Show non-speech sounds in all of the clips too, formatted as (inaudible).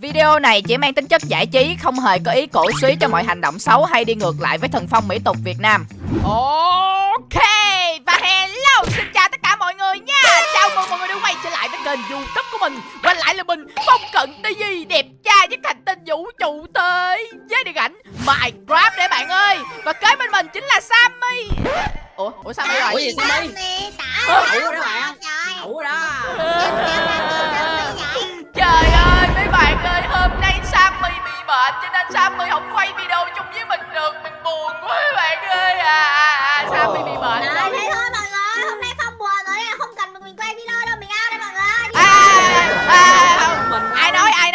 Video này chỉ mang tính chất giải trí, không hề có ý cổ suý cho mọi hành động xấu hay đi ngược lại với thần phong mỹ tục Việt Nam. Ok, và hello, xin chào tất cả mọi người nha. Chào mừng mọi người đã quay trở lại với kênh youtube của mình. Quay lại là mình, Phong Cận TV, đẹp trai với thành tinh vũ trụ tới với điện ảnh Minecraft đấy bạn ơi. Và kế bên mình chính là Sammy. Ủa, ủa Sammy rồi? Ủa gì Sammy? Ủa đó bạn Ủa đó Trời ơi bạn ơi Hôm nay Sammy bị bệnh Cho nên Sammy không quay video chung với mình được. Mình buồn quá bạn ơi. À, à, à Sammy bị bệnh rồi. thế thôi mọi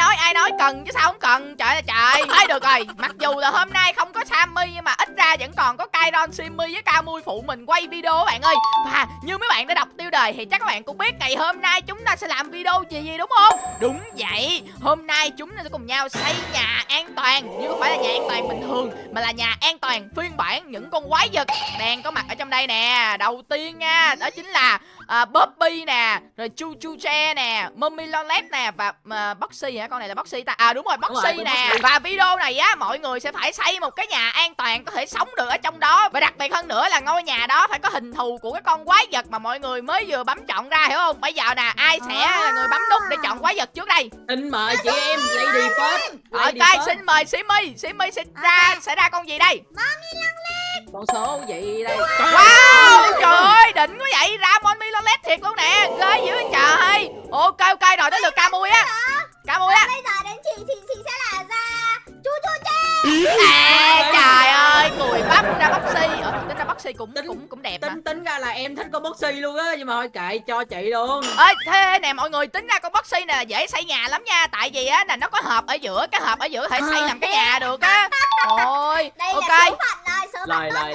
nói ai nói cần chứ sao không cần? Trời ơi trời. Thôi được rồi. Mặc dù là hôm nay không có Sammy Nhưng mà ít ra vẫn còn có Kairon Simmy với Camui phụ mình quay video các bạn ơi. Và như mấy bạn đã đọc tiêu đề Thì chắc các bạn cũng biết ngày hôm nay chúng ta sẽ làm video gì gì đúng không? Đúng vậy. Hôm nay chúng ta sẽ cùng nhau xây nhà an toàn. Nhưng không phải là nhà an toàn bình thường Mà là nhà an toàn phiên bản những con quái vật Đang có mặt ở trong đây nè. Đầu tiên nha Đó chính là à, Bobby nè Rồi Chu Chu Che nè Mummy Lonlet nè Và à, Boxy hả? Con này là Boxy ta. À đúng rồi Đúng rồi, Boxy nè. Boxy. Và video này á mọi người sẽ phải xây một cái nhà an toàn Có thể sống được ở trong đó. Và đặc biệt hơn nữa là ngôi nhà đó phải có hình thù của cái con quái vật Mà mọi người mới vừa bấm chọn ra hiểu không? Bây giờ nè ai sẽ là người bấm nút để chọn quái vật trước đây? Xin mời chị em Lady First Lady Ok xin mời Simmy Simmy sẽ ra sẽ ra con gì đây? Con số gì đây. Wow trời ơi đỉnh quá vậy. Ra thiệt luôn nè Ghê dữ trời. Ok ok rồi tới lượt Camui á. Camui á. Bây giờ đến chị thì chị sẽ là ra chu chu che. À trời ơi Cùi bắp ra Boxy Ờ tính ra Boxy cũng Tính- cũng cũng đẹp mà. Tính tính ra là em thích con Boxy luôn á Nhưng mà thôi kệ cho chị luôn. Ơi thế nè mọi người tính ra con Boxy là dễ xây nhà lắm nha. Tại vì á là nó có hộp ở giữa Cái hộp ở giữa có thể xây làm cái nhà được á. Ôi (laughs) Đây ok. là số phận rồi, số phận lời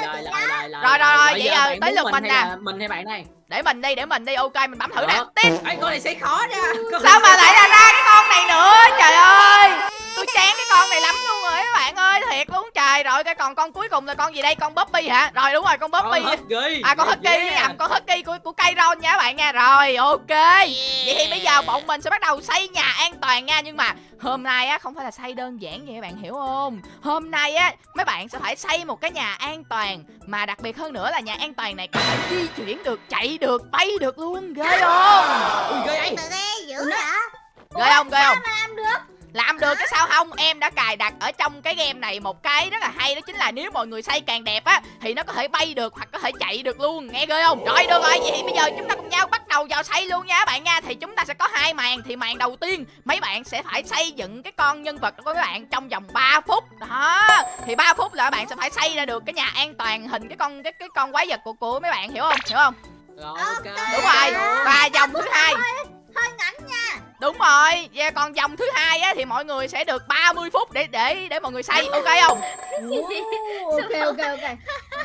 Rồi, rồi, rồi, Bây vậy giờ tới lượt mình nè. Mình hay bạn này Để mình đi để mình đi. Ok mình bấm thử nè. Tiếp. Ê con này sẽ khó nha. Sao mà lại là ra cái con này nữa? Trời ơi Tôi chán cái con này lắm luôn rồi các bạn ơi Thiệt luôn. Trời Rồi cái còn con cuối cùng là con gì đây? Con Bobby hả? Rồi đúng rồi con Bobby. À con Husky Yeah. nhầm con Husky của của Kairon nha các bạn nha. Rồi ok. Vậy thì bây giờ bọn mình sẽ bắt đầu xây nhà an toàn nha. Nhưng mà hôm nay á không phải là xây đơn giản vậy các bạn hiểu không? Hôm nay á mấy bạn sẽ phải xây một cái nhà an toàn. Mà đặc biệt hơn nữa là nhà an toàn này có thể di chuyển được, chạy được, bay được luôn. Ghê không? Ui ghê. ấy Từ đây dữ hả? Ghê không, ghê không? mà làm được? Làm được cái sao không? Em đã cài đặt ở trong cái game này một cái rất là hay đó chính là nếu mọi người xây càng đẹp á thì nó có thể bay được hoặc có thể chạy được luôn. Nghe ghê không? Rồi được rồi. Vậy thì bây giờ chúng ta cùng nhau bắt đầu vào xây luôn nha các bạn nha. Thì chúng ta sẽ có hai màn. Thì màn đầu tiên mấy bạn sẽ phải xây dựng cái con nhân vật của các bạn trong vòng 3 phút. Đó. Thì 3 phút là các bạn sẽ phải xây ra được cái nhà an toàn hình cái con cái cái con quái vật của của mấy bạn hiểu không? Hiểu không? Rồi ok. Đúng rồi. Và vòng rồi, và còn vòng thứ hai á thì mọi người sẽ được 30 phút để để để mọi người xây, ok không? Ok ok ok.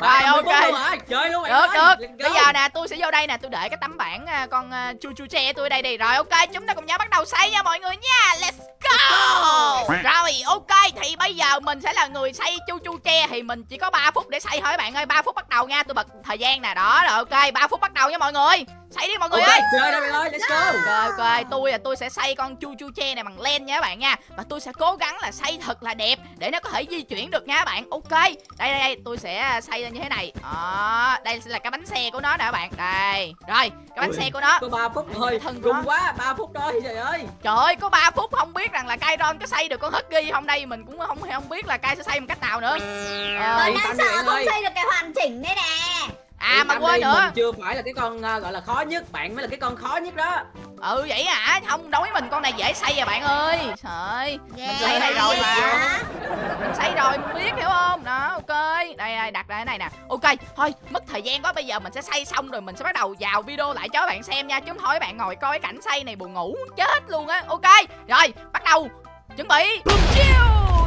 Rồi, 30 ok. Chơi luôn Được được. Bây giờ nè, tôi sẽ vô đây nè, tôi để cái tấm bảng à, con à, chu chu tre tôi đây đi. Rồi ok, chúng ta cùng nhau bắt đầu xây nha mọi người nha. Let's go. Rồi ok, thì bây giờ mình sẽ là người xây chu chu tre thì mình chỉ có 3 phút để xây thôi các bạn ơi. 3 phút bắt đầu nha, tôi bật thời gian nè. Đó rồi ok, 3 phút bắt đầu nha mọi người. Xây đi mọi người Ok ơi. chơi đây ơi Let's go. Ok ok tôi là tôi sẽ xây con chu chu tre này bằng len nha các bạn nha. Và tôi sẽ cố gắng là xây thật là đẹp Để nó có thể di chuyển được nha các bạn. Ok Đây đây đây tôi sẽ xây lên như thế này. Đó Đây sẽ là cái bánh xe của nó nè các bạn. Đây Rồi cái bánh Ui, xe của nó. Có 3 phút thôi Thân Rung quá. 3 phút thôi trời ơi. Trời ơi có 3 phút không biết rằng là Kairon có xây được con Husky không đây Mình cũng không không biết là Kai sẽ xây một cách nào nữa. Ờ, Tôi yên đang sợ không xây được cái hoàn chỉnh đây nè. À Yên mà quên đi, nữa. Mình chưa phải là cái con à, gọi là khó nhất Bạn mới là cái con khó nhất đó. Ừ vậy hả? Không đối với mình con này dễ xây à bạn ơi. Trời ơi Mình Yeah, xây này rồi mà. Yeah. mình xây rồi mình biết hiểu không? Đó ok. Đây đây đặt ra cái này nè. Ok thôi mất thời gian quá bây giờ mình sẽ xây xong rồi mình sẽ bắt đầu vào video lại cho các bạn xem nha. Chứ không thôi bạn ngồi coi cái cảnh xây này buồn ngủ chết luôn á. Ok rồi bắt đầu. Chuẩn bị. Chiêu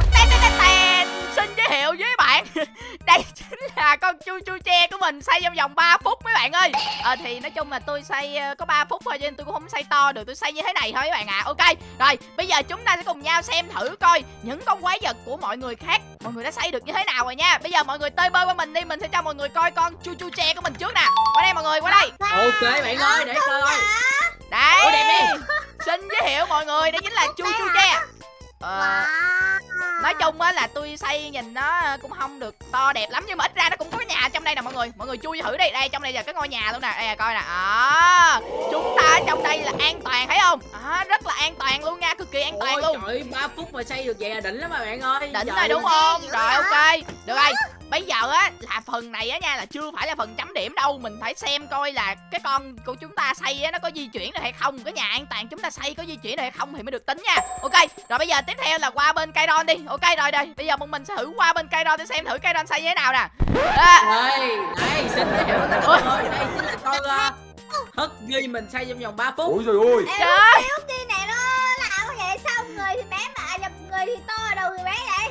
ten xin giới thiệu với bạn. (laughs) Đây chính là con chu chu tre của mình xây trong vòng 3 phút mấy bạn ơi. Ờ thì nói chung là tôi xây ờ, có 3 phút thôi cho nên tôi cũng không xây to được tôi xây như thế này thôi các bạn à ok rồi bây giờ chúng ta sẽ cùng nhau xem thử coi những con quái vật của mọi người khác mọi người đã xây được như thế nào rồi nha. Bây giờ mọi người tơi bơi qua mình đi mình sẽ cho mọi người coi con chu chu tre của mình trước nè. Qua đây mọi người qua đây. Ok bạn ơi để coi. đấy Ủa, đẹp đi. xin giới thiệu mọi người đây chính là chu chu tre nói chung á là tôi xây nhìn nó cũng không được to đẹp lắm nhưng mà ít ra nó cũng có cái nhà trong đây nè mọi người. Mọi người chui thử đi. Đây trong đây là cái ngôi nhà luôn nè. Đây là coi nè. Đó. Chúng ta ở trong đây là an toàn thấy không? Đó, rất là an toàn luôn nha. Cực kỳ an toàn Ôi luôn. trời 3 phút mà xây được vậy là đỉnh lắm mà bạn ơi. Đỉnh rồi đúng không? Rồi ok. Được rồi bây giờ á là phần này á nha là chưa phải là phần chấm điểm đâu. Mình phải xem coi là cái con của chúng ta xây á nó có di chuyển được hay không. Cái nhà an toàn chúng ta xây có di chuyển được hay không thì mới được tính nha. Ok rồi bây giờ tiếp theo là qua bên cây ron đi. Ok rồi đây bây giờ bọn mình sẽ thử qua bên cây ron để xem thử cây ron xây như thế nào nè. À, đây đây xin giới thiệu tất cả mọi người đây chính là con uh, hất ghi mình xây trong vòng 3 phút. Ôi trời ơi. Trời. đi này nó làm vậy sao người thì bé mà nhập người thì to đầu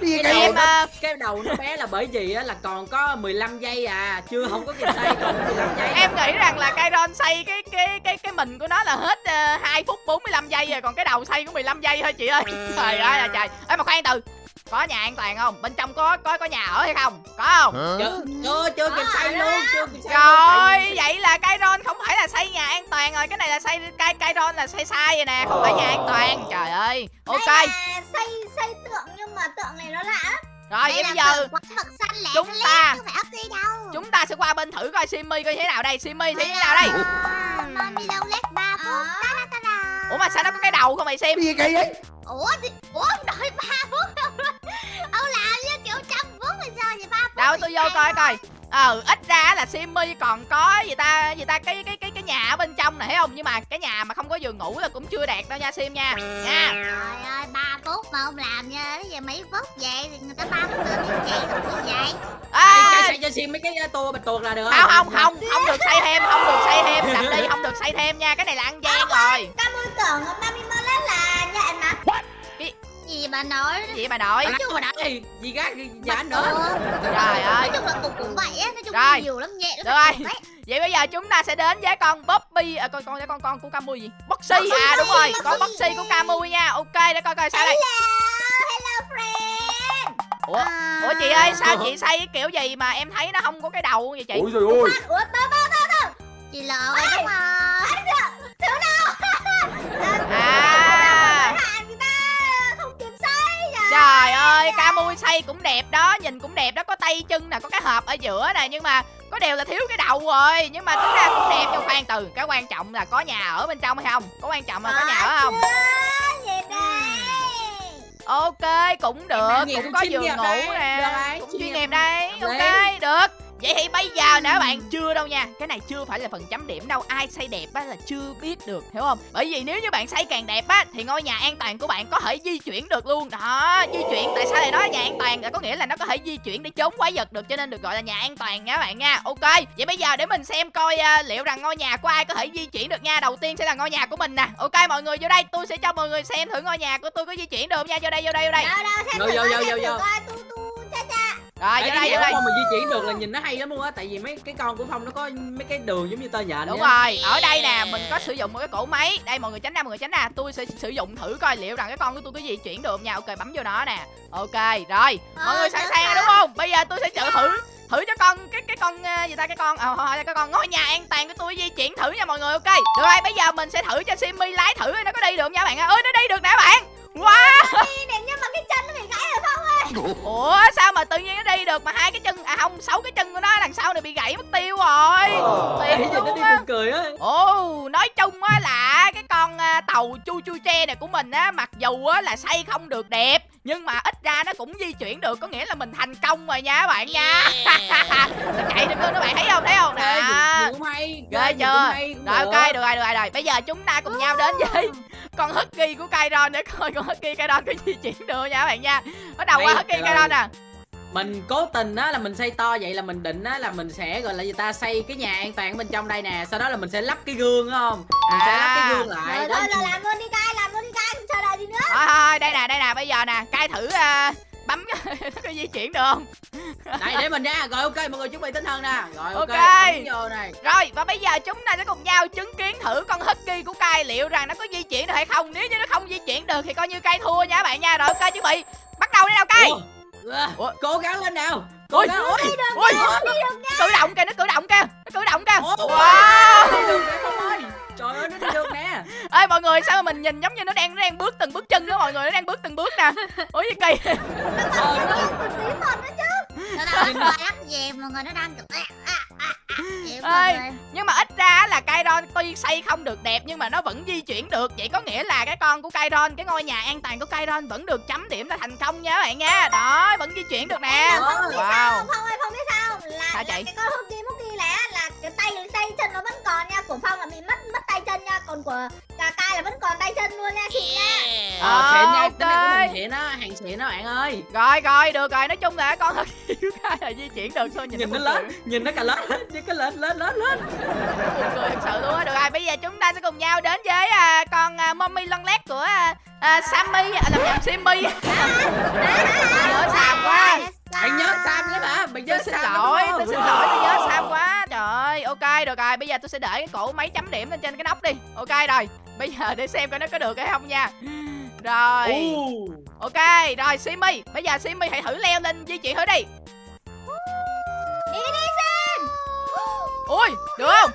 Đi cái cái em đầu à, cái đầu nó bé là bởi vì á, là còn có 15 giây à chưa không có kịp xây còn 15 giây em nghĩ rằng là cây ron xây cái cái cái cái mình của nó là hết uh, 2 phút 45 giây rồi còn cái đầu xây có 15 giây thôi chị ơi. Trời ơi là trời. Ê mà khoan từ có nhà an toàn không? Bên trong có có có nhà ở hay không? Có không? Chưa chưa chưa kịp xây luôn chưa kịp xây Rồi, luôn. vậy là cây ron không phải là xây nhà an toàn rồi, cái này là xây cây cây ron là xây sai rồi nè, không phải nhà an toàn. Trời ơi. Ok. Đây là xây xây tượng nhưng mà tượng này nó lạ lắm. Rồi vậy bây giờ lẻ chúng ta- chúng ta sẽ qua bên thử coi Simmy coi như thế nào đây. Như thế nào đây? Mommy long lét 3 phút. Ta da ta da Ủa mà sao nó có cái đầu không mày Sim? Đi cái đấy Ủa thì, Ủa vậy 3 phút Đâu thì tôi vô coi coi. Ờ, ít ra là Simmy còn có gì ta, gì ta cái cái cái cái nhà ở bên trong này thấy không? Nhưng mà cái nhà mà không có giường ngủ là cũng chưa đạt đâu nha Sim nha. Nha. Trời ơi 3 phút mà ông làm như thế giờ mấy phút vậy thì người ta 3 phút nữa biết vậy không biết vậy Xây- À, xây cho xin mấy cái tua bạch tuộc là được không không không không được xây thêm không được xây thêm đập đi không được xây thêm nha cái này là ăn gian rồi Các môi tưởng Gì bà nói? Gì bà nội Nói chung mà đã gì gì gác giả nữa. trời Nói ơi chung là cục cũng vậy á Nói chung Rồi. là nhiều lắm nhẹ Được rồi. vậy bây giờ chúng ta sẽ đến với con Bobby à, con con con con của Camui gì? Boxy à đúng rồi. Con Boxy của Camui nha. Ok để coi coi sao đây. Hello Hello friend. Ủa ủa chị ơi sao chị xây cái kiểu gì mà em thấy nó không có cái đầu vậy chị? Ôi trời ơi. Ủa tớ tớ tớ tớ Chị rồi đúng không Thiếu đâu. À ơi Camui xây cũng đẹp đó nhìn cũng đẹp đó có tay chân nè có cái hộp ở giữa nè nhưng mà có điều là thiếu cái đầu rồi. Nhưng mà tính ra cũng đẹp trong khoan từ cái quan trọng là có nhà ở bên trong hay không? Có quan trọng là có nhà ở không? Đây ok cũng được cũng có giường ngủ nè cũng chuyên nghiệp. đây. ok được vậy thì bây giờ nè các bạn chưa đâu nha. Cái này chưa phải là phần chấm điểm đâu. Ai xây đẹp á là chưa biết được hiểu không? Bởi vì nếu như bạn xây càng đẹp á thì ngôi nhà an toàn của bạn có thể di chuyển được luôn. Đó di chuyển. Tại sao lại nói nhà an toàn? Là có nghĩa là nó có thể di chuyển để trốn quái vật được cho nên được gọi là nhà an toàn nha các bạn nha. Ok vậy bây giờ để mình xem coi à, liệu rằng ngôi nhà của ai có thể di chuyển được nha. Đầu tiên sẽ là ngôi nhà của mình nè. Ok mọi người vô đây. Tôi sẽ cho mọi người xem thử ngôi nhà của tôi có di chuyển được không nha. Vô đây vô đây vô đây. Đâu đâu Vô, vô, vô, vô, rồi vô cái đây vô đây. Phong mà di chuyển được là nhìn nó hay lắm luôn á tại vì mấy cái con của phong nó có mấy cái đường giống như tơ nhện Đúng rồi, ở đây nè, mình có sử dụng một cái cổ máy. Đây mọi người tránh ra, mọi người tránh ra. Tôi sẽ sử dụng thử coi liệu rằng cái con của tôi có di chuyển được không nha. Ok, bấm vô nó nè. Ok, rồi. Mọi người Ờ, sẵn sàng rồi đúng không? Bây giờ tôi sẽ thử thử Thử cho con, cái cái con, ờ, gì ta, cái con à, thôi, cái con ngôi nhà an toàn của tôi di chuyển thử nha mọi người, ok. Được rồi, bây giờ mình sẽ thử cho Simmy lái thử nó có đi được không nha các bạn ơi Ơi, nó đi được nè các bạn. Wow Ủa, sao mà tự nhiên nó đi được mà hai cái chân, à không, sáu cái chân của nó đằng sau này bị gãy mất tiêu rồi Thiệt nhìn nó luôn đi á cười á Ồ, nói chung á là cái con à, tàu chu chu tre này của mình á mặc dù á là xây không được đẹp nhưng mà ít ra nó cũng di chuyển được có nghĩa là mình thành công rồi nha các bạn nha. (laughs) nó chạy được luôn các bạn thấy không? Thấy không? Nè. Ghê chưa? Rồi được. ok, được rồi, được rồi, rồi. Bây giờ chúng ta cùng nhau đến với con Husky của Kairon để (laughs) coi con Husky Kairon có di chuyển được nha các bạn nha. Bắt đầu qua Đây, Husky rồi. Kairon nè. mình cố tình á là mình xây to vậy là mình định á là mình sẽ gọi là gì ta xây cái nhà an toàn bên trong đây nè sau đó là mình sẽ lắp cái gương đúng không mình sẽ lắp cái gương lại Rồi là làm luôn đi cai làm luôn đi cai chờ đợi gì nữa Thôi thôi, đây nè, đây nè, bây giờ nè, cai thử à, bấm (laughs) nó có di chuyển được không? Đây để mình ra. Rồi ok mọi người chuẩn bị tinh thần nè. Rồi ok, Ok. ấn vô này. Rồi và bây giờ chúng ta sẽ cùng nhau chứng kiến thử con Husky của Kai liệu rằng nó có di chuyển được hay không. Nếu như nó không di chuyển được thì coi như Kai thua nha các bạn nha. Rồi ok chuẩn bị. Bắt đầu đi nào Kai. Ủa? Ủa? cố gắng lên nào. Cố Ui. gắng. Ôi. Ui cử động kìa nó cử động kìa Nó cử động kìa? Wow. Trời ơi nó đi được nè. (laughs) Ê mọi người sao mà mình nhìn giống như nó đang nó đang bước từng bước chân đó mọi người? Nó đang bước từng bước nè. Ủa gì kỳ? Ờ, nó... mọi người nó đang cực à, à, à, à. Vậy mọi Ê. người. nhưng mà ít ra là Kairon tuy xây không được đẹp nhưng mà nó vẫn di chuyển được vậy có nghĩa là cái con của Kairon cái ngôi nhà an toàn của Kairon vẫn được chấm điểm là thành công nha các bạn nha đó vẫn di chuyển được nè là không biết Wow. sao Phong ơi Phong biết sao là, Sao là chị? cái con hút đi mút đi là là cái tay tay chân nó vẫn còn nha của Phong là bị mất mất tay chân nha còn của vẫn còn tay chân luôn nha xịn nha. Ờ xịn nha tính này của mình xịn á hàng xịn đó bạn ơi? Rồi rồi được rồi. Nói chung là con thật (laughs) yêu cái là di chuyển được thôi nhìn, nhìn nó lớn nhìn nó cả lớn (laughs) nhìn cái lên lên lên lên. Buồn cười thật sự luôn á. Được rồi bây giờ chúng ta sẽ cùng nhau đến với à, con à, mommy lon lét của à, à, Sammy à, làm nhầm Simmy (laughs) nhớ Sam quá. bạn nhớ sam chứ hả? Bạn nhớ tôi xin sam lỗi tôi xin lỗi tôi nhớ Sam quá ơi ok được rồi. Bây giờ tôi sẽ để cái cổ mấy chấm điểm lên trên cái nóc đi. Ok rồi. Bây giờ để xem coi nó có được hay không nha. Rồi. Ok rồi Simmy bây giờ Simmy hãy thử leo lên di chuyển thử đi. Đi đi xem. Ui được không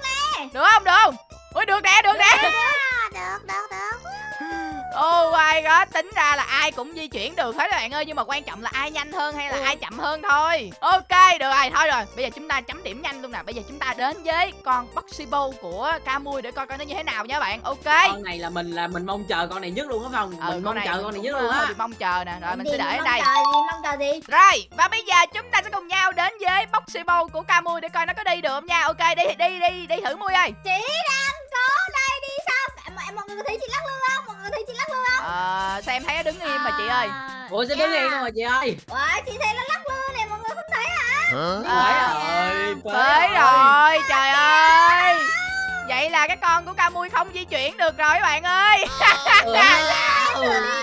tính ra là ai cũng di chuyển được hết các bạn ơi Nhưng mà quan trọng là ai nhanh hơn hay là ai chậm hơn thôi. Ok, được rồi, thôi rồi. Bây giờ chúng ta chấm điểm nhanh luôn nè. Bây giờ chúng ta đến với con Boxibo của Camui Để coi coi nó như thế nào nha bạn. Ok. Con này là mình là mình mong chờ con này nhất luôn á phong. Ừ, mình mong chờ con này nhất cũng luôn á. mong chờ nè. Rồi mình sẽ để ở mong đây. chờ gì mong chờ gì? Rồi, và bây giờ chúng ta sẽ cùng nhau đến với Boxibo của Camui Để coi nó có đi được không nha. Ok, đi đi đi đi thử Mui ơi. Chị đang cố đây mọi người có thấy chị lắc lư không? Mọi người thấy chị lắc lư không? Ờ, xem thấy nó đứng im mà chị ơi. À, ủa sao đứng yên không mà chị ơi? Ủa, chị thấy nó lắc lư này mọi người không thấy hả? Ờ, rồi Phế rồi, trời ơi. Vậy là cái con của Camui không di chuyển được rồi các bạn ơi. (laughs) Trời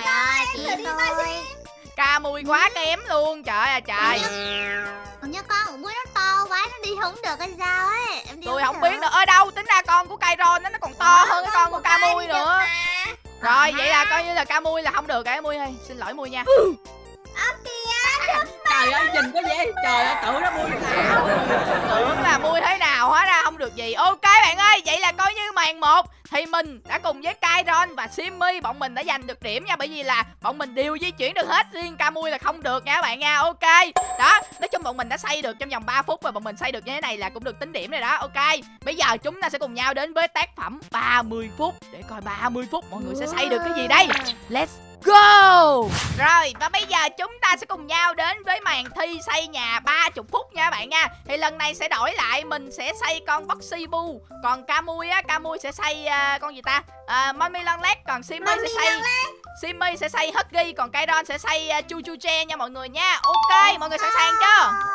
ơi, chị đi coi xem Camui quá kém luôn, trời ơi trời. Còn nhớ con mũi nó không được hay sao ấy? Em đi Tôi không biết nữa, ở đâu tính ra con của Kairon nó nó còn to hơn cái con của đi được nữa. Rồi, vậy là coi như là Camui là không được. Cái Mui ơi Xin lỗi Mui nha. (laughs) Ơ kìa trời ơi nhìn cái gì trời ơi tưởng nó mui nào. Tưởng là Mui thế nào hóa ra không được gì. Ok bạn ơi, vậy là coi như màn một. Thì mình đã cùng với Kairon và Simmy Bọn mình đã giành được điểm nha. Bởi vì là bọn mình đều di chuyển được hết Riêng Camui là không được nha các bạn nha. Ok. Đó, nói chung bọn mình đã xây được trong vòng 3 phút Và bọn mình xây được như thế này là cũng được tính điểm rồi đó. Ok. Bây giờ chúng ta sẽ cùng nhau đến với tác phẩm 30 phút. Để coi 30 phút mọi người sẽ xây được cái gì đây? Let's go! Rồi và bây giờ chúng ta sẽ cùng nhau đến với màn thi xây nhà 30 phút nha bạn nha. Thì lần này sẽ đổi lại mình sẽ xây con Boxy Bu. Còn Camui á, Camui sẽ xây à, con gì ta? À, Mommy Long Led Còn Simmy sẽ xây Simmy sẽ xây Huggy Còn Kairon sẽ xây uh, Chu Chu Che nha mọi người nha. Ok mọi người sẵn sàng chưa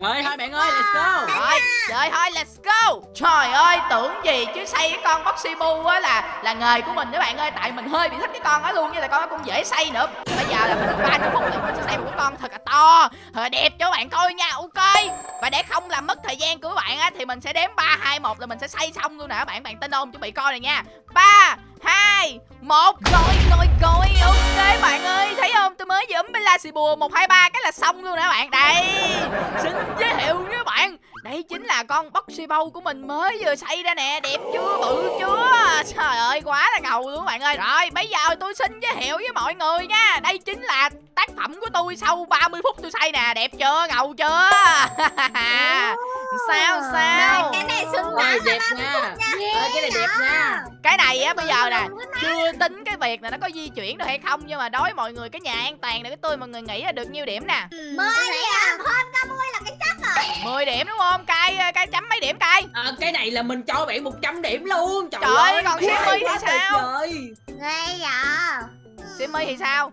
rồi thôi bạn ơi let's go. Rồi, rồi thôi let's go. Trời ơi, tưởng gì chứ xây cái con Boxy Bu á là là nghề của mình các bạn ơi. Tại mình hơi bị thích cái con đó luôn, như là con nó cũng dễ xây nữa. Bây giờ là mình được 30 phút là mình sẽ xây một cái con thật là to Thật là đẹp cho bạn coi nha, ok. Và để không làm mất thời gian của các bạn á Thì mình sẽ đếm 3, 2, 1 là mình sẽ xây xong luôn nè các bạn. Bạn tin không? Chuẩn bị coi này nha. 3, 2, 1 Rồi, rồi, rồi, ok bạn ơi Thấy không? Tôi mới vừa bên la xì bùa 1, 2, 3 cái là xong luôn nè bạn? Đây, xin giới thiệu với bạn. Đây chính là con Boxy Bow của mình mới vừa xây ra nè. Đẹp chưa, bự chưa? Trời ơi, quá là ngầu luôn các bạn ơi. Rồi, bây giờ tôi xin giới thiệu với mọi người nha. Đây chính là tác phẩm của tôi sau 30 phút tôi xây nè. Đẹp chưa, ngầu chưa? (laughs) Sao, sao? cái này xứng đáng đẹp nha. Ơi cái này đẹp nha. Cái này á, bây giờ nè Chưa tính cái việc là nó có di chuyển được hay không Nhưng mà đối với mọi người cái nhà an toàn này của tôi Mọi người nghĩ là được nhiêu điểm nè? Mới điểm. hơn ca mui là cái chắc rồi. 10 điểm đúng không? Cay, cay chấm mấy điểm cay Ờ, cái này là mình cho bạn 100 điểm luôn. Trời, Trời ơi còn Simmy thì sao? ghê vậy? Simmy thì sao?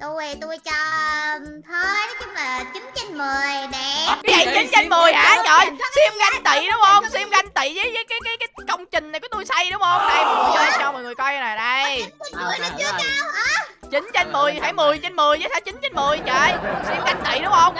Tôi tôi cho thôi nói chung là 9 trên 10 đẹp Cái gì 9 trên 10 hả? Trời, Sim ganh tị đúng không? Sim ganh tị với, với cái, cái cái công trình này của tôi xây đúng không? Đây mọi người cho, cho mọi người coi nè, đây nó chưa rồi. cao hả 9 trên 10, phải 10 trên 10 chứ sao 9 trên 10 trời Sim ganh tị đúng không?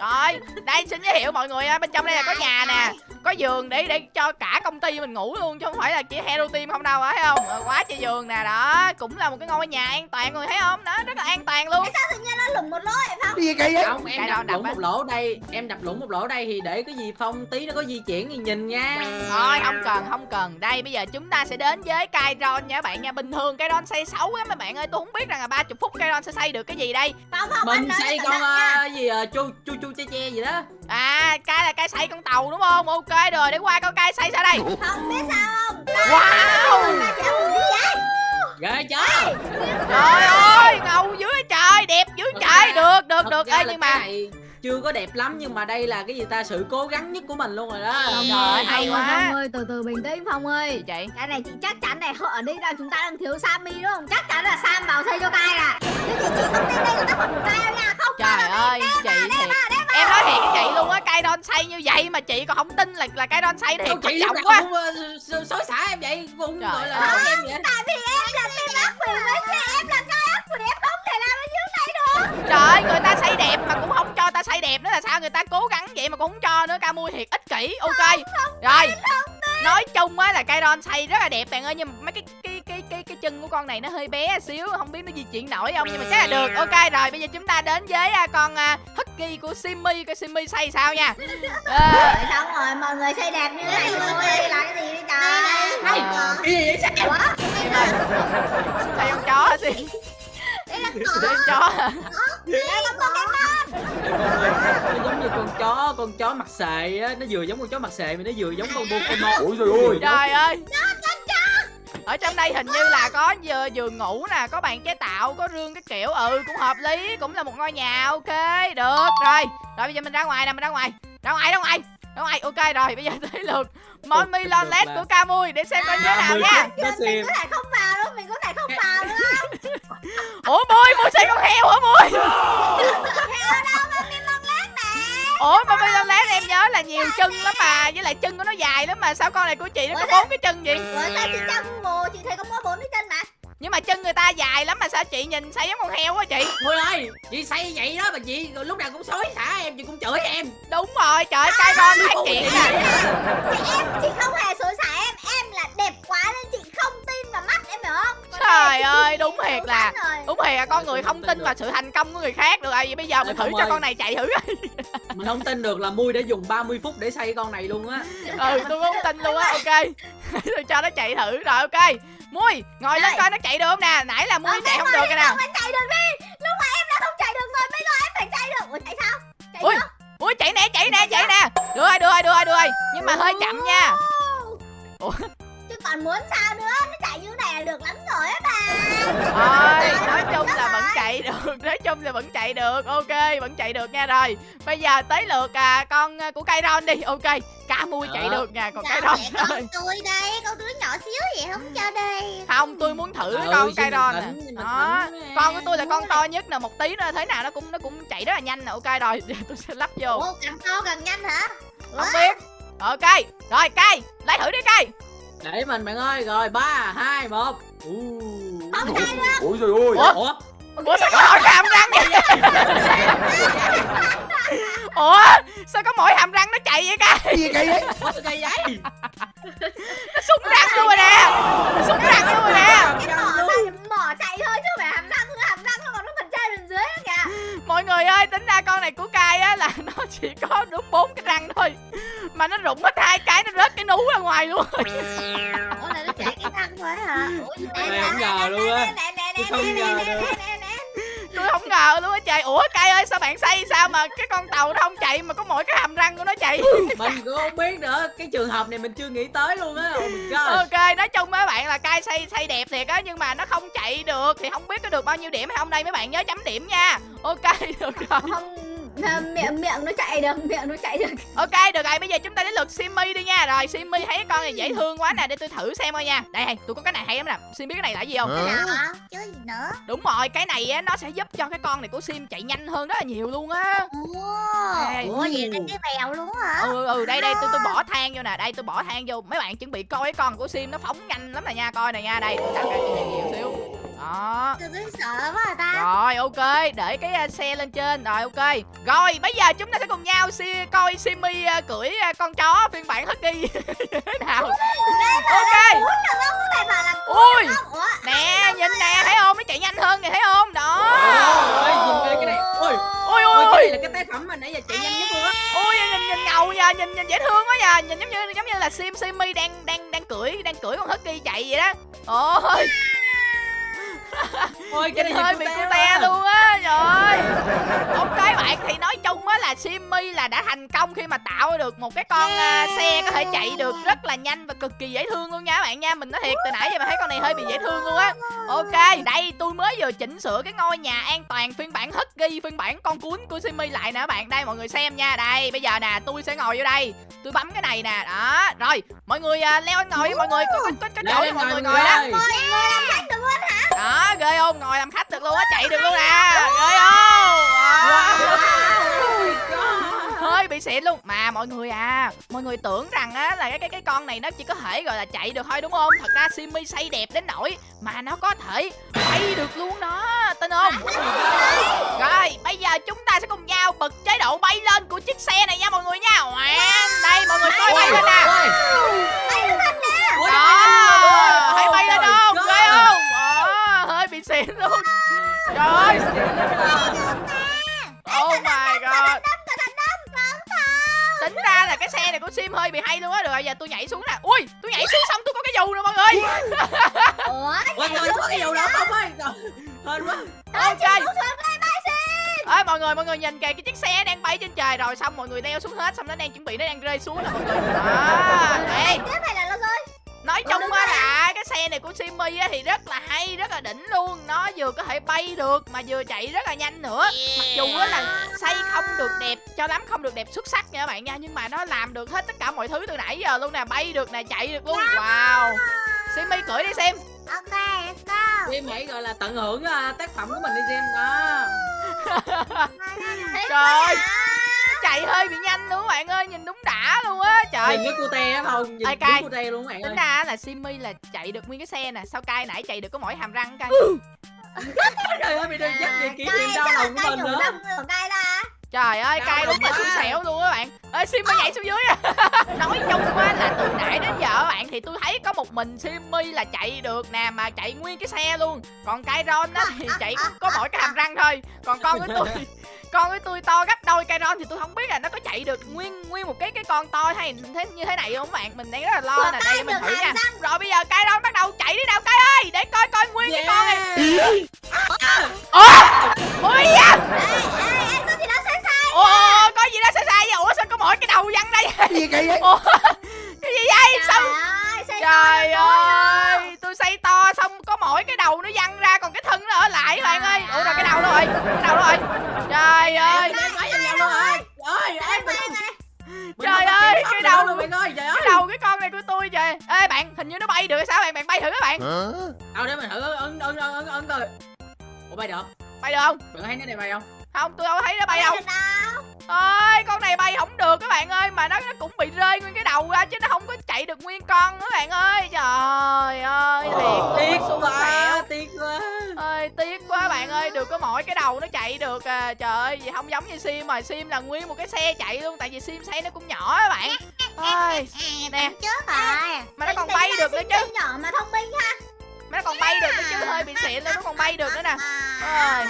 Rồi, đây xin giới thiệu mọi người á, bên trong đây là có nhà nè Có giường để để cho cả công ty mình ngủ luôn Chứ không phải là chỉ Hero Team không đâu, thấy không? Ờ, Quá trời giường nè, đó Cũng là một cái ngôi nhà an toàn rồi thấy không? Đó, rất là an toàn luôn. Sao tự nhiên nó lủng một lỗ vậy phong? Gì kỳ vậy? không em Cái đập á. một lỗ đây em đập lũng một lỗ đây thì để cái gì phong? Tí nó có di chuyển thì nhìn nha. Thôi không cần không cần. Đây bây giờ chúng ta sẽ đến với Kairon nha các bạn nha. Bình thường Kairon xây xấu á mấy bạn ơi Tôi không biết rằng là 30 phút Kairon sẽ xây được cái gì đây. Phong anh mình xây con ờ, gì ờ, chu chu chu che che gì đó. À cái là cái xây con tàu đúng không? Ok rồi để qua coi cái xây sao đây. Không biết sao không? Wow! Ghê chưa Trời ơi ngầu dưới trời Đẹp dưới trời. Được được Thật được. Ê nhưng mà này chưa có đẹp lắm nhưng mà đây là cái gì ta? Sự cố gắng nhất của mình luôn rồi đó. Trời ơi hay quá. Phong ơi từ từ bình tĩnh Phong ơi. Vậy? Cái này chị chắc chắn này họ ở đây đang chúng ta đang thiếu Sammy đúng không? Chắc chắn là Sam vào xây cho cai à. Nhưng chị chị không tin đây là tác phẩm của cai đâu nha. Không Trời ơi chị thiệt. Em nói thiệt với chị luôn á Cây đon xây như vậy mà chị còn không tin là là cây đon xây thiệt chị nào quá. ờ, xối- xả em vậy? Cũng Trời gọi là em vậy? Tại vì em là team ác quỷ với chị em là cai ác quỷ em không thể làm ở dưới này được Trời ơi người ta xây đẹp mà cũng không cho ta xây đẹp nữa là sao? Người ta cố gắng vậy mà cũng không cho nữa Ca mui thiệt ích kỷ Ok. Rồi Nói chung á là cây đon xây rất là đẹp bạn ơi Nhưng mà mấy cái cái cái cái cái chân của con này nó hơi bé xíu Không biết nó di chuyển nổi không Nhưng mà chắc là được. Ok rồi bây giờ chúng ta đến với à, con à, Husky của Simmy Coi Simmy xây sao nha. (laughs) Rồi xong rồi mọi người xây đẹp như thế này thì tôi đây là cái gì đây trời. Hay. Ờ, cái gì vậy? Sao ơi Đây con chó hả Con chó hả? Đây là Pokemon nó giống như con chó con chó mặt xệ á. Nó vừa giống con chó mặt xệ mà nó vừa giống con Pokemon. Ôi trời ơi. Trời ơi. ở trong đây hình như là có giường, giường ngủ nè có bàn chế tạo có rương cái kiểu. Ừ cũng hợp lý cũng là một ngôi nhà ok được rồi. Rồi bây giờ mình ra ngoài nè mình ra ngoài. Ra ngoài ra ngoài. Ra ngoài ok rồi bây giờ tới lượt món mi lon led của Camui để xem coi như thế nào nha. Nó xem. có thể không vào đâu mình ủa mui mui xây con heo hả mui ở đâu mà mình mong lát nè ủa mà mi lon led em nhớ là nhiều chân lắm mà với lại chân của nó dài lắm mà sao con này của chị nó có bốn cái chân vậy? Ủa sao chị trong Google chị thấy có mỗi bốn cái chân mà? Nhưng mà chân người ta dài lắm mà sao chị nhìn xây giống con heo quá chị? Ôi ơi chị xây vậy đó mà chị lúc nào cũng xối xả em chị cũng chửi em. Đúng rồi trời cái con phát triển nè chị em chị không hề xối xả em Trời ơi, đúng thiệt là- đúng thiệt là con người không tin vào sự thành công của người khác được rồi vậy? Bây giờ mình thử cho con này chạy thử mình không tin được là mui đã dùng 30 phút để xây con này luôn á. Ừ tôi không tin luôn á ok. (laughs) Tôi cho nó chạy thử rồi ok. Mui ngồi lên coi nó chạy được không nè? Nãy là mui Ờ, chạy không được rồi, cái nè chung là vẫn chạy được. Ok vẫn chạy được nha rồi. Bây giờ tới lượt à, con à, của cây ron đi. Ok cá mui chạy được nha còn cây ron con tôi đây Con đứa nhỏ xíu vậy không cho đây. Không tôi muốn thử Ừ, con cây ron nè. đó. con của tôi là con to nhất nè một tí nữa thế nào nó cũng nó cũng chạy rất là nhanh nè. Ok rồi giờ tôi sẽ lắp vô. Ủa càng to càng nhanh hả? Không biết. Ok rồi cây lấy thử đi cây để mình bạn ơi. Rồi ba hai một. Không Ôi trời ơi. Ủa? Ủa sao có mỗi hàm răng vậy? (laughs) Ủa sao có mỗi hàm răng nó chạy vậy cây Gì kỳ vậy? Ủa, sao cây vậy? Nó súng răng luôn rồi nè. Nó súng răng luôn rồi nè. Cái mỏ chạy mỏ chạy thôi chứ phải hàm răng Hàm răng nó còn nó phần trên phần dưới nữa kìa. Mọi người ơi tính ra con này của cai á là nó chỉ có đúng bốn cái răng thôi. Mà nó rụng hết hai cái nó rớt cái nú ra ngoài luôn Ủa răng thôi hả? Ủa Mày không ngờ luôn á. Nè nè nè Tôi không nè ngờ nè được. nè nè nè. Tôi không ngờ luôn á trời ủa cai ơi sao bạn xây sao mà cái con tàu nó không chạy mà có mỗi cái hàm răng của nó chạy? Mình cũng không biết nữa. Cái trường hợp này mình chưa nghĩ tới luôn á. Oh ok nói chung mấy bạn là cai xây xây đẹp thiệt á nhưng mà nó không chạy được thì không biết có được bao nhiêu điểm. Hay không đây mấy bạn nhớ chấm điểm nha. Ok được rồi. Không miệng miệng nó chạy được miệng nó chạy được. Ok được rồi bây giờ chúng ta đến lượt simmy đi nha. Rồi simmy thấy con này dễ thương quá nè để tôi thử xem coi nha. Đây đây tôi có cái này hay lắm nè. Sim biết cái này là gì không? Nào hả chứ gì nữa. Đúng rồi cái này á nó sẽ giúp cho cái con này của sim chạy nhanh hơn rất là nhiều luôn á. Ủa vậy là cái bèo luôn hả? Ừ ừ đây đây tôi tôi bỏ than vô nè. Đây tôi bỏ than vô. Mấy bạn chuẩn bị coi cái con của sim nó phóng nhanh lắm nè nha. Coi này nha đây. Tôi đặt ra nhiều xíu đó. Tôi cứ sợ quá ta. Rồi ok để cái à, xe lên trên. Rồi ok. Rồi bây giờ chúng ta sẽ cùng nhau si coi simi à, cưỡi à, con chó phiên bản husky (laughs) thế nào? Ok. ui. nè nhìn nè thấy không? Nó chạy nhanh hơn nè thấy không? Đó. Ôi cái này. Ôi ui ôi ui cái này ui là cái tác phẩm mà nãy giờ chạy nhanh nhất luôn á. Ui nhìn nhìn ngầu nha nhìn nhìn dễ thương quá nha nhìn giống như giống như là sim simi đang đang đang cưỡi đang cưỡi con husky chạy vậy đó. Ôi ôi cái nhìn này hơi bị cute quá. luôn á trời ok bạn thì nói chung á là simi là đã thành công khi mà tạo được một cái con à, xe có thể chạy được rất là nhanh và cực kỳ dễ thương luôn nha các bạn nha. Mình nói thiệt từ nãy giờ mà thấy con này hơi bị dễ thương luôn á. Ok đây tôi mới vừa chỉnh sửa cái ngôi nhà an toàn phiên bản husky phiên bản con cuốn của simi lại nè các bạn. Đây mọi người xem nha. Đây bây giờ nè tôi sẽ ngồi vô đây. Tôi bấm cái này nè đó. Rồi mọi người à, leo lên ngồi mọi người. Có có, có, có chỗ cho mọi người mọi ngồi đó. Ơi. Ngồi, ngồi làm khách được luôn hả? đó ghê không? Ngồi làm khách được luôn á chạy được luôn nè ghê không? Hơi bị xịn luôn. Mà mọi người à mọi người tưởng rằng á là cái cái cái con này nó chỉ có thể gọi là chạy được thôi đúng không? Thật ra simi xây đẹp đến nỗi mà nó có thể bay được luôn đó. Tin không? Rồi bây giờ chúng ta sẽ cùng nhau bật chế độ bay lên của chiếc xe này nha mọi người nha. Đây mọi người coi bay lên nè. đó hãy bay lên Ôi, không God. ghê không Xịn luôn. Trời ơi. Oh my god. Tính ra là cái xe này của sim hơi bị hay luôn á. Được rồi giờ tôi nhảy xuống nè. Ui tôi nhảy xuống xong tôi có cái dù nè mọi người. Ủa? Ôi, ôi, có cái dù đó không? Ơi Hên quá. Ok. ơi mọi người mọi người nhìn kìa cái chiếc xe đang bay trên trời rồi xong mọi người leo xuống hết xong nó đang chuẩn bị nó đang rơi xuống nè mọi người. Đó. Đây Tiếp hay là nó rơi? Nói Ờ, chung á là cái xe này của Simi á thì rất là hay rất là đỉnh luôn. Nó vừa có thể bay được mà vừa chạy rất là nhanh nữa. Mặc dù á là xây không được đẹp cho lắm không được đẹp xuất sắc nha các bạn nha nhưng mà nó làm được hết tất cả mọi thứ từ nãy giờ luôn nè bay được nè chạy được luôn. Wow. Simi cưỡi đi xem. Ok, let's go. Em hãy gọi là tận hưởng à, tác phẩm của mình đi xem. Đó. (laughs) Trời. Ơi. À. chạy hơi bị nhanh luôn các bạn ơi nhìn đúng đã luôn á. Trời Nhìn cái cute á không Nhìn cay. cute luôn các bạn tính ơi. ra là Simi là chạy được nguyên cái xe nè sao cay nãy chạy được có mỗi hàm răng cay (laughs) Trời ơi bị đừng dắt về kỷ niệm Cay, đau lòng của mình nữa. cay ra trời ơi cay đúng là quá. xui xẻo luôn á bạn. Ê Simi nhảy xuống dưới à (laughs) nói chung á là từ nãy đến giờ các bạn thì tôi thấy có một mình Simi là chạy được nè mà chạy nguyên cái xe luôn. Còn Kairon á thì chạy có mỗi cái hàm răng thôi. Còn con của tôi con của tôi to gấp đôi Kairon thì tôi không biết là nó có chạy được nguyên nguyên một cái cái con to hay thế như thế này không bạn? Mình đang rất là lo nè Kai đây mình thử nha. rồi bây giờ Kairon bắt đầu chạy đi nào Kai ơi! Để coi coi nguyên cái con này. Yeah. ủa? Sai sai. Ủa có gì đó sai sai vậy? Ủa sao có mỗi cái đầu văng đây gì kỳ vậy? Ủa? Cái gì vậy? Sao Trời ơi, tôi xây to xong có mỗi cái đầu nó văng ra còn cái thân nó ở lại bạn ơi. ủa rồi cái đầu đâu rồi cái đầu đâu rồi. Trời ơi. Trời ơi. Trời ơi, cái đầu- luôn bạn ơi. Trời ơi. cái đầu cái con này của tôi trời ê bạn hình như nó bay được hay sao? Bạn bạn bay thử các bạn. Đâu để mình thử ấn ấn ấn ấn ấn coi. Ủa bay được bay được không? Bạn thấy nó này bay không? Không tôi đâu thấy nó bay đâu. ơi con này bay không được các bạn ơi mà nó nó cũng bị rơi nguyên cái đầu ra chứ nó không chạy được nguyên con các bạn ơi. Trời ơi thiệt. Tiếc quá. Tiếc quá. Ơi tiếc quá bạn ơi được có mỗi cái đầu nó chạy được à. Trời ơi vậy không giống như sim mà sim là nguyên một cái xe chạy luôn tại vì sim xe nó cũng nhỏ á bạn. Ơi nè. Trước rồi. Mà nó còn bay được nữa chứ. nhỏ mà thông minh ha. Mà nó còn bay được nữa chứ hơi bị xịn luôn nó còn bay được nữa nè. Ơi.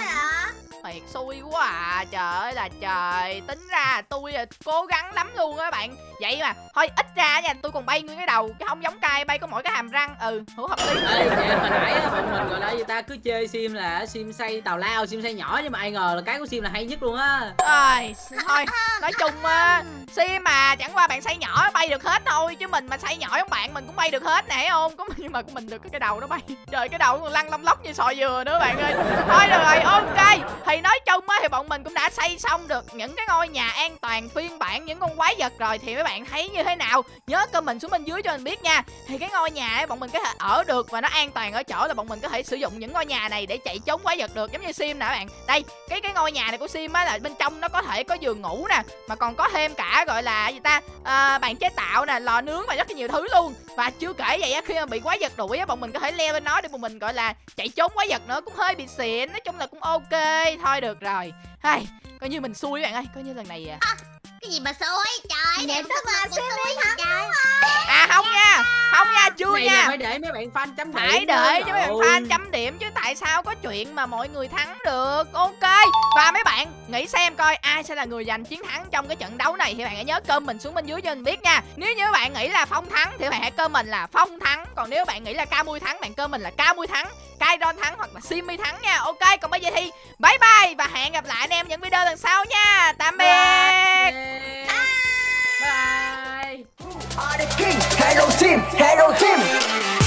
Thiệt xui quá à. Trời ơi là trời. Tính ra tôi cố gắng lắm luôn á bạn. Vậy mà thôi ít ra nha tôi còn bay nguyên cái đầu chứ không giống cay bay có mỗi cái hàm răng. Ừ hữu hợp lý. Ê, vậy hồi nãy á, bọn mình gọi là gì ta? Cứ chơi sim là sim xây tào lao sim xây nhỏ nhưng mà ai ngờ là cái của sim là hay nhất luôn á. Ơi, thôi nói chung á sim mà chẳng qua bạn xây nhỏ bay được hết thôi chứ mình mà xây nhỏ giống bạn mình cũng bay được hết nè không? Có (laughs) nhưng mà của mình được cái đầu nó bay. Trời cái đầu còn lăn lông lóc như sò dừa nữa bạn ơi. Thôi được rồi ok. Thì nói chung á thì bọn bọn mình cũng đã xây xong được những cái ngôi nhà an toàn phiên bản những con quái vật rồi. Thì mấy bạn thấy như thế nào? Nhớ comment xuống bên dưới cho mình biết nha. Thì cái ngôi nhà ấy bọn mình có thể ở được và nó an toàn ở chỗ là bọn mình có thể sử dụng những ngôi nhà này để chạy trốn quái vật được giống như sim nè các bạn. Đây cái cái ngôi nhà này của sim á là bên trong nó có thể có giường ngủ nè mà còn có thêm cả gọi là gì ta à, bàn chế tạo nè lò nướng và rất là nhiều thứ luôn. Và chưa kể vậy á khi mà bị quái vật đuổi á bọn mình có thể leo lên nó để bọn mình gọi là chạy trốn quái vật nữa cũng hơi bị xịn nói chung là cũng ok thôi được rồi. Hay coi như mình xui các bạn ơi coi như lần này à, cái gì mà xui? Trời Vậy em tức là Simi xui thắng trời. à không nha. Không nha chưa này là nha. phải để mấy bạn fan chấm điểm phải để cho mấy bạn fan chấm điểm chứ tại sao có chuyện mà mọi người thắng được? Ok. Và mấy bạn nghĩ xem coi ai sẽ là người giành chiến thắng trong cái trận đấu này thì bạn hãy nhớ comment xuống bên dưới cho mình biết nha. Nếu như bạn nghĩ là phong thắng thì bạn hãy comment là phong thắng. Còn nếu bạn nghĩ là ca mui thắng bạn comment là ca mui thắng Kairon thắng hoặc là Simi thắng nha. Ok còn bây giờ thì bye bye và hẹn gặp lại anh em những video lần sau nha. Tạm biệt. are the king. Hello team, hello team.